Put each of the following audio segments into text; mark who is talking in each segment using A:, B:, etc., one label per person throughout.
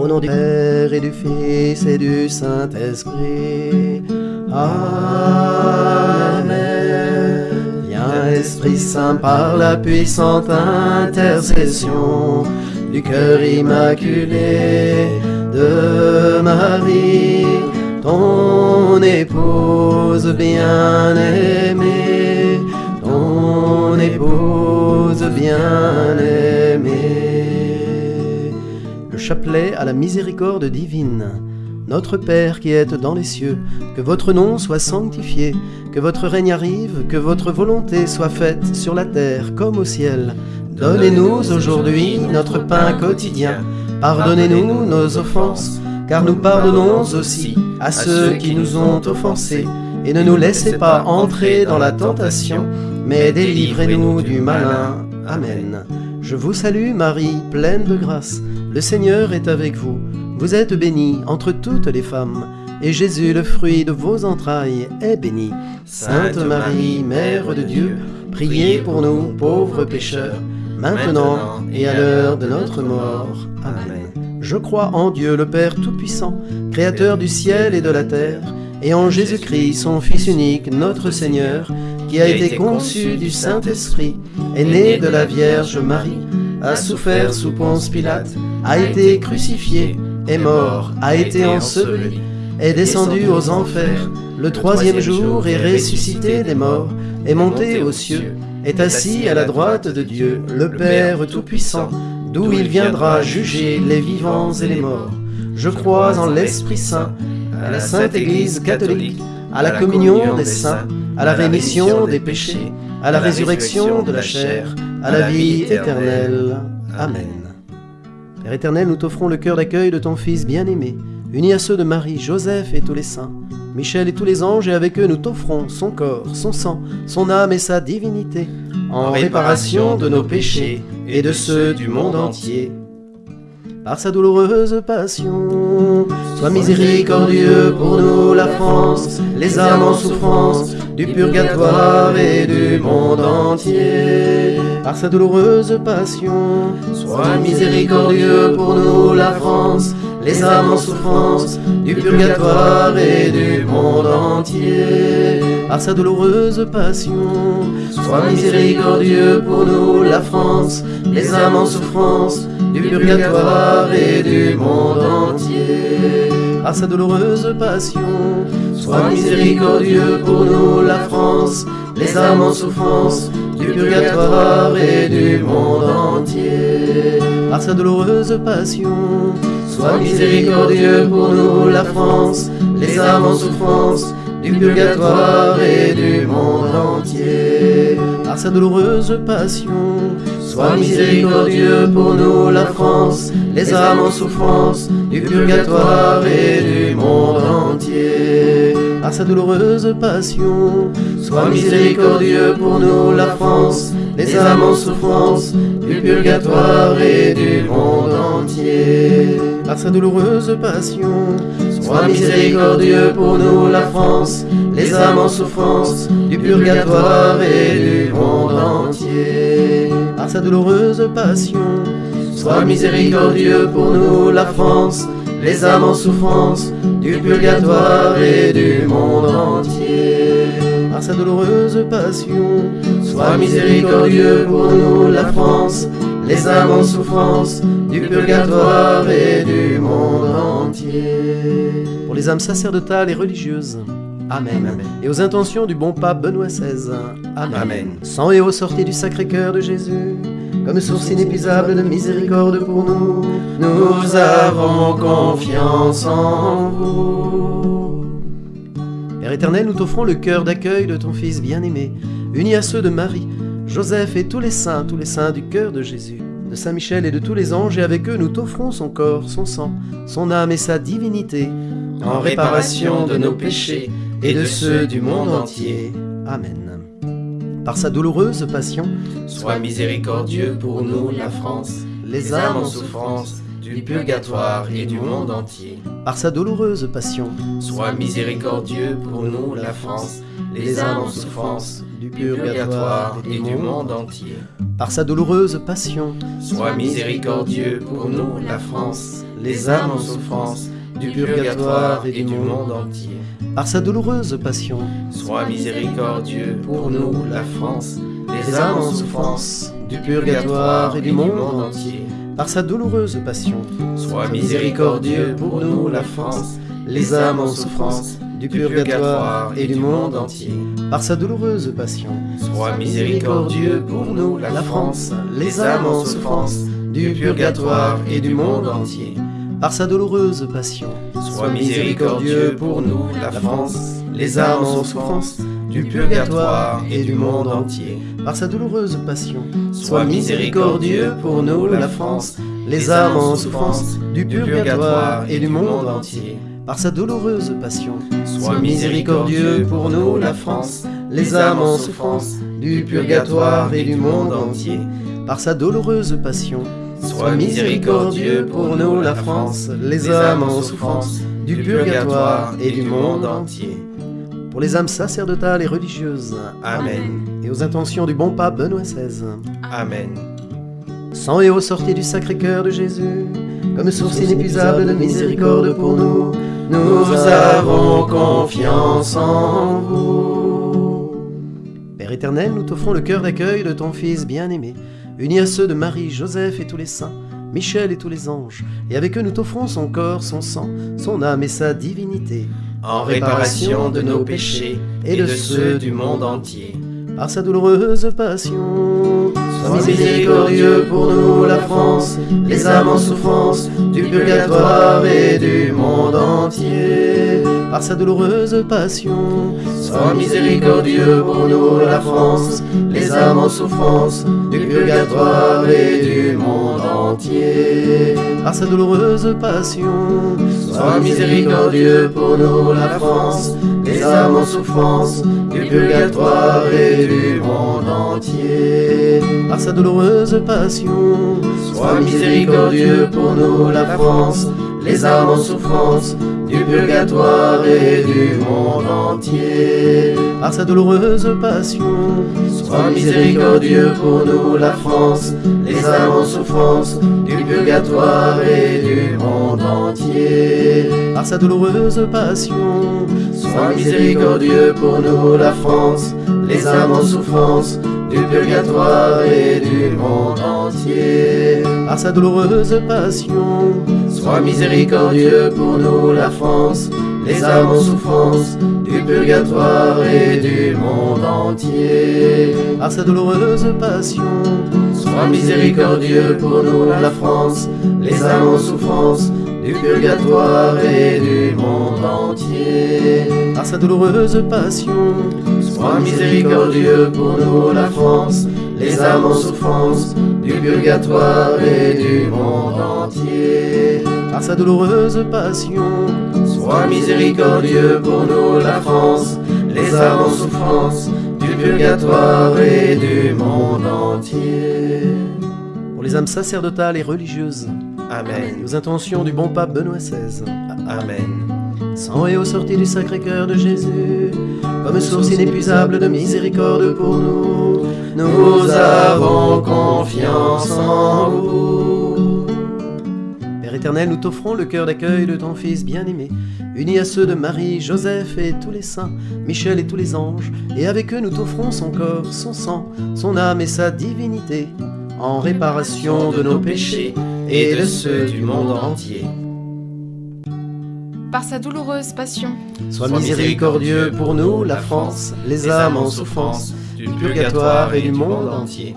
A: Au nom du Père et du Fils et du Saint-Esprit. Amen. Viens, Esprit Saint, par la puissante intercession du cœur immaculé de Marie, ton épouse bien-aimée, ton épouse bien-aimée. Le chapelet à la miséricorde divine. Notre Père qui êtes dans les cieux, que votre nom soit sanctifié, que votre règne arrive, que votre volonté soit faite sur la terre comme au ciel. Donnez-nous aujourd'hui notre pain quotidien. Pardonnez-nous nos offenses, car nous pardonnons aussi à ceux qui nous ont offensés. Et ne nous laissez pas entrer dans la tentation, mais délivrez-nous du malin. Amen. Je vous salue Marie, pleine de grâce. Le Seigneur est avec vous. Vous êtes bénie entre toutes les femmes, et Jésus, le fruit de vos entrailles, est béni. Sainte Marie, Mère de Dieu, priez pour nous pauvres pécheurs, maintenant et à l'heure de notre mort. Amen. Je crois en Dieu le Père Tout-Puissant, Créateur du ciel et de la terre, et en Jésus-Christ, son Fils unique, notre Seigneur, qui a été conçu du Saint-Esprit, est né de la Vierge Marie, a souffert sous Ponce Pilate, a été crucifié, est mort, a été enseveli, est descendu aux enfers, le troisième jour est ressuscité des morts, est monté aux cieux, est assis à la droite de Dieu, le Père Tout-Puissant, d'où il viendra juger les vivants et les morts. Je crois en l'Esprit Saint, à la Sainte Église catholique, à la communion des saints, à la rémission des péchés, à la résurrection de la chair, à la vie éternelle. Amen. Père éternel, nous t'offrons le cœur d'accueil de ton Fils bien-aimé, uni à ceux de Marie, Joseph et tous les saints, Michel et tous les anges, et avec eux nous t'offrons son corps, son sang, son âme et sa divinité, en réparation de nos péchés et de ceux du monde entier. Par sa douloureuse passion, sois miséricordieux pour nous, la France, les âmes en souffrance, du purgatoire et du monde entier. Par sa douloureuse passion, sois miséricordieux pour nous, la France, les âmes en souffrance, du purgatoire et du monde entier. Par sa douloureuse passion, sois miséricordieux pour nous, la France, les âmes en souffrance, du purgatoire et du monde entier. Par sa douloureuse passion, sois miséricordieux pour nous, la France, les âmes en souffrance, du purgatoire et du monde entier. Par sa douloureuse passion, sois miséricordieux pour nous, la France, les âmes en souffrance, du purgatoire et du monde entier. Par sa douloureuse passion, sois miséricordieux pour nous, France, les âmes en souffrance, du purgatoire et du monde entier. Par sa douloureuse passion, sois miséricordieux pour nous, la France, les âmes en souffrance, du purgatoire et du monde entier. Par sa douloureuse passion, sois miséricordieux pour nous, la France, les âmes en souffrance, du purgatoire et du monde entier. Par sa douloureuse passion, sois miséricordieux pour nous, la France, les âmes en souffrance, du purgatoire et du monde entier. Par sa douloureuse passion, sois miséricordieux pour nous, la France, les âmes en souffrance, du purgatoire et du monde entier. Pour les âmes sacerdotales et religieuses, Amen. Et aux intentions du bon pape Benoît XVI. Amen.
B: Amen.
A: Sang et eau sortis du Sacré-Cœur de Jésus, comme source inépuisable de miséricorde pour nous, nous avons confiance en vous. Père éternel, nous t'offrons le cœur d'accueil de ton Fils bien-aimé, uni à ceux de Marie, Joseph et tous les saints, tous les saints du cœur de Jésus, de Saint Michel et de tous les anges, et avec eux nous t'offrons son corps, son sang, son âme et sa divinité, en réparation de nos péchés et de ceux du monde entier. Amen. Par sa douloureuse passion,
B: Sois miséricordieux pour nous, la France,
A: les âmes en souffrance,
B: du purgatoire et du monde entier.
A: par sa douloureuse passion,
B: Sois miséricordieux pour nous, la France, les âmes en souffrance,
A: du
B: purgatoire et du monde entier.
A: par sa douloureuse passion,
B: Sois miséricordieux pour nous, la France, les âmes en souffrance, du purgatoire et du monde entier.
A: Par sa douloureuse passion,
B: Sois miséricordieux pour nous, la France,
A: les âmes en souffrance, du purgatoire et du monde entier. Par sa douloureuse passion,
B: Sois miséricordieux pour nous, la France,
A: les âmes en souffrance, du purgatoire et du monde entier. Par sa douloureuse passion,
B: Sois miséricordieux pour nous, la France,
A: les âmes en souffrance, du purgatoire et du monde entier. Par sa douloureuse passion,
B: Sois miséricordieux pour nous, la France,
A: les âmes en souffrance, du purgatoire et du monde entier. Par sa douloureuse passion,
B: Sois miséricordieux pour nous, la France,
A: les âmes en souffrance, du purgatoire et du monde entier. Par sa douloureuse passion,
B: Sois miséricordieux pour nous, la France,
A: les âmes en souffrance, du purgatoire et du monde entier. Par sa douloureuse passion,
B: Sois miséricordieux pour nous, la France,
A: les âmes en souffrance, du purgatoire et du monde entier. Pour les âmes sacerdotales et religieuses,
B: Amen.
A: et aux intentions du bon pape Benoît XVI.
B: Amen.
A: Sang et eau sortis du Sacré-Cœur de Jésus, comme source inépuisable de miséricorde pour nous, nous avons confiance en vous. Père éternel, nous t'offrons le cœur d'accueil de ton Fils bien-aimé, uni à ceux de Marie, Joseph et tous les saints, Michel et tous les anges, et avec eux nous t'offrons son corps, son sang, son âme et sa divinité,
B: En réparation de nos péchés et de ceux du monde entier.
A: par sa douloureuse passion. Sois miséricordieux pour nous, la France, les âmes en souffrance, du purgatoire et du monde entier. Par sa douloureuse passion.
B: Sois miséricordieux pour nous, la France,
A: les âmes en souffrance, du purgatoire et du monde entier. Par sa douloureuse passion.
B: Sois miséricordieux pour nous, la France,
A: les âmes en souffrance, du purgatoire et du monde entier. Par sa douloureuse passion,
B: Sois miséricordieux pour nous, la France,
A: les âmes en souffrance, du purgatoire et du monde entier. Par sa douloureuse passion,
B: Sois miséricordieux pour nous, la France,
A: les âmes en souffrance, du purgatoire et du monde entier. Par sa douloureuse passion,
B: Sois miséricordieux pour nous, la France,
A: les âmes en souffrance, du purgatoire et du monde entier. Par sa douloureuse passion,
B: Sois miséricordieux pour nous, la France,
A: les âmes en souffrance, du purgatoire et du monde entier. Par sa douloureuse passion,
B: Sois miséricordieux pour nous,
A: la France, les âmes en souffrance, du purgatoire et du monde entier. Par sa douloureuse passion,
B: Sois miséricordieux pour nous, la France,
A: les âmes en souffrance, du purgatoire et du monde entier. Par sa douloureuse passion,
B: Sois miséricordieux pour nous, la France,
A: les âmes en souffrance, du purgatoire et du monde entier. Pour les âmes sacerdotales et religieuses,
B: Amen.
A: aux intentions du bon pape Benoît XVI,
B: Amen.
A: sang et eau sortis du Sacré-Cœur de Jésus, comme source inépuisable de miséricorde pour nous, nous avons confiance en vous. Nous t'offrons le cœur d'accueil de ton Fils bien-aimé, uni à ceux de Marie, Joseph et tous les saints, Michel et tous les anges, et avec eux nous t'offrons son corps, son sang, son âme et sa divinité, en réparation de nos péchés
B: et de ceux du monde entier.
C: Par sa douloureuse passion,
A: Sois miséricordieux pour nous, la France, les âmes en souffrance, du purgatoire et du monde entier.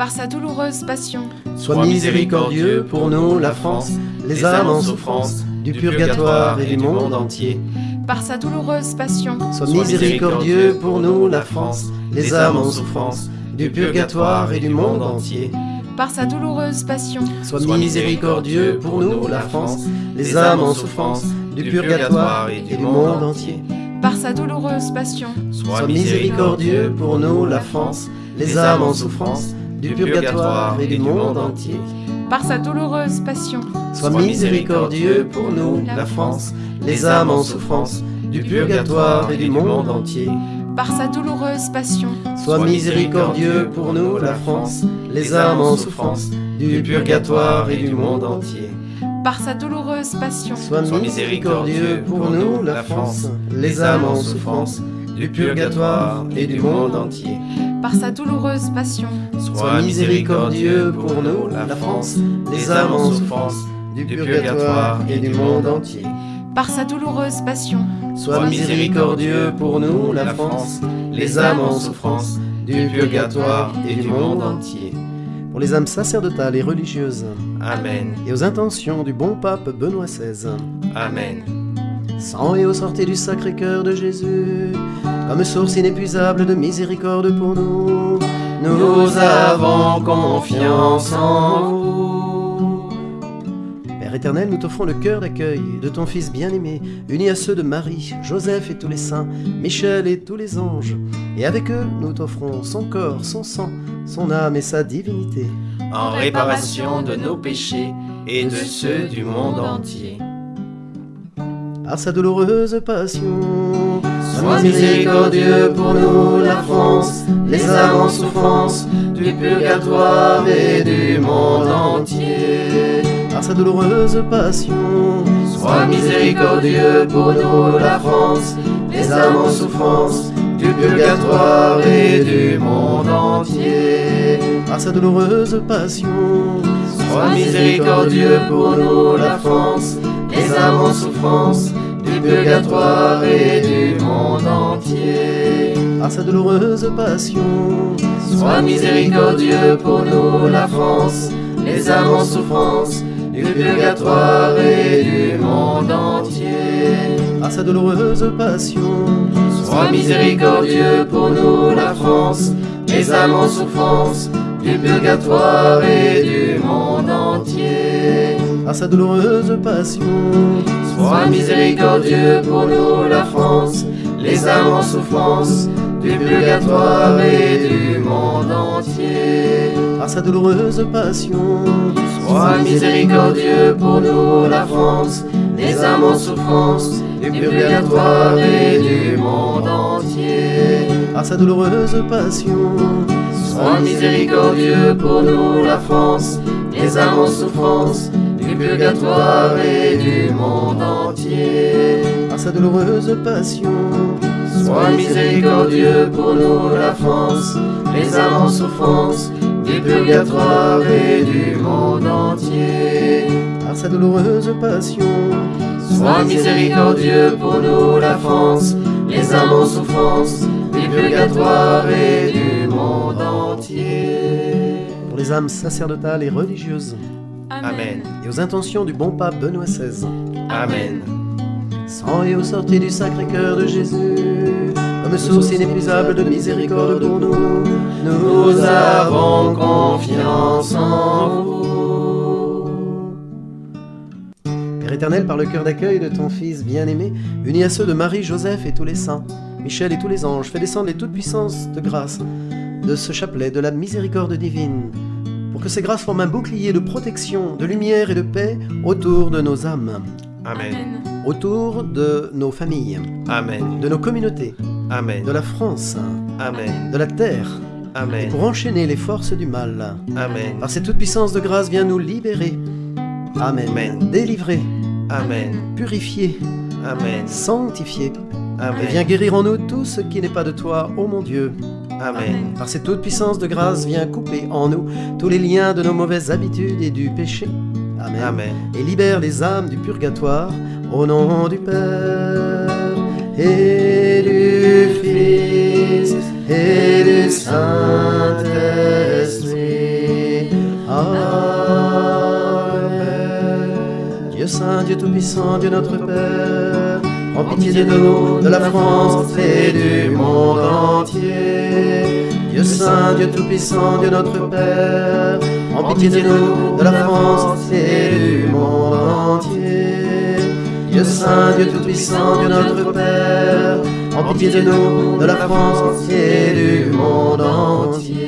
C: Par sa douloureuse passion,
A: Sois miséricordieux pour nous, la France, les âmes en souffrance, du purgatoire et du monde entier.
C: par sa douloureuse passion,
A: Sois miséricordieux pour nous, la France, les âmes en souffrance, du purgatoire et du monde entier.
C: par sa douloureuse passion,
A: Sois miséricordieux pour nous, la France, les âmes en souffrance, du purgatoire et du monde entier.
C: par sa douloureuse passion,
A: Sois miséricordieux pour nous, la France, les âmes en souffrance, du purgatoire et du monde entier.
C: par sa douloureuse passion,
A: Sois miséricordieux pour nous, la France, les âmes en souffrance, du purgatoire et du monde entier.
C: par sa douloureuse passion,
A: Sois miséricordieux pour nous, la France, les âmes en souffrance, du purgatoire et du monde entier.
C: par sa douloureuse passion,
A: Sois miséricordieux pour nous, la France, les âmes en souffrance,
B: du purgatoire et du monde entier.
C: Par sa douloureuse passion,
A: Sois miséricordieux pour nous, la France, les âmes en souffrance, du purgatoire et du monde entier.
C: par sa douloureuse passion,
A: Sois miséricordieux pour nous, la France, les âmes en souffrance, du purgatoire et du monde entier. Pour les âmes sacerdotales et religieuses,
B: Amen.
A: et aux intentions du bon pape Benoît XVI,
B: Amen.
A: Sang et aux sorties du Sacré-Cœur de Jésus, comme source inépuisable de miséricorde pour nous, nous avons confiance en vous. Père éternel, nous t'offrons le cœur d'accueil de ton Fils bien-aimé, uni à ceux de Marie, Joseph et tous les saints, Michel et tous les anges, et avec eux, nous t'offrons son corps, son sang, son âme et sa divinité.
B: En réparation de nos péchés et de ceux du monde entier.
A: Par sa douloureuse passion. Sois miséricordieux pour nous, la France, les âmes en souffrance, du purgatoire et du monde entier. Par sa douloureuse passion. Sois miséricordieux pour nous, la France, les âmes en souffrance, du purgatoire et du monde entier. Par sa douloureuse passion. Sois miséricordieux pour nous, la France, les âmes en souffrance, du purgatoire et du monde entier. Par sa douloureuse passion, sois miséricordieux pour nous, la France, les âmes en souffrance, du purgatoire et du monde entier. Par sa douloureuse passion, sois miséricordieux pour nous, la France, les âmes en souffrance, du purgatoire et du monde entier. Par sa douloureuse passion, sois miséricordieux pour nous, la France, les âmes en souffrance, du purgatoire et du monde entier. Par sa douloureuse passion, sois miséricordieux pour nous, la France, les âmes en souffrance, du purgatoire et du monde entier. Par sa douloureuse passion, sois miséricordieux pour nous, la France, les âmes en souffrance, purgatoire et du monde entier. Par sa douloureuse passion, sois miséricordieux pour nous, la France, les âmes en souffrance, du purgatoire et du monde entier. Par sa douloureuse passion, sois miséricordieux pour nous, la France, les âmes en souffrance, du purgatoire et du monde entier. Pour les âmes sacerdotales et religieuses,
B: Amen.
A: et aux intentions du bon pape Benoît XVI,
B: Amen.
A: Sang et aux sorties du Sacré-Cœur de Jésus, comme source inépuisable de miséricorde pour nous, nous avons confiance en vous. Père éternel, par le cœur d'accueil de ton Fils bien-aimé, uni à ceux de Marie, Joseph et tous les saints, Michel et tous les anges, fais descendre les toutes puissances de grâce de ce chapelet de la miséricorde divine, que ces grâces forment un bouclier de protection, de lumière et de paix autour de nos âmes
B: Amen.
C: Amen.
A: autour de nos familles,
B: Amen.
A: de nos communautés,
B: Amen.
A: de la France,
B: Amen.
A: de la terre, et
B: Amen.
A: pour enchaîner les forces du mal.
B: Amen.
A: Par cette toute puissance de grâce, viens nous libérer. Amen.
B: Amen.
A: Délivrer,
B: Amen.
A: purifier,
B: Amen.
A: sanctifier. Et
B: Amen.
A: viens guérir en nous tout ce qui n'est pas de toi, ô mon Dieu.
B: Amen.
A: Par cette toute puissance de grâce, viens couper en nous tous les liens de nos mauvaises habitudes et du péché. Amen.
B: Amen.
A: et libère les âmes du purgatoire au nom du Père et du Fils et du Saint-Esprit. Amen. Dieu Saint, Dieu Tout-Puissant, Dieu notre Père, prends pitié de nous, de la France et du monde entier. Dieu Saint, Dieu Tout-Puissant, Dieu notre Père, prends pitié de nous, de la France et du monde entier. Dieu Saint, Dieu Tout-Puissant, Dieu notre Père, prends pitié de nous, de la France et du monde entier.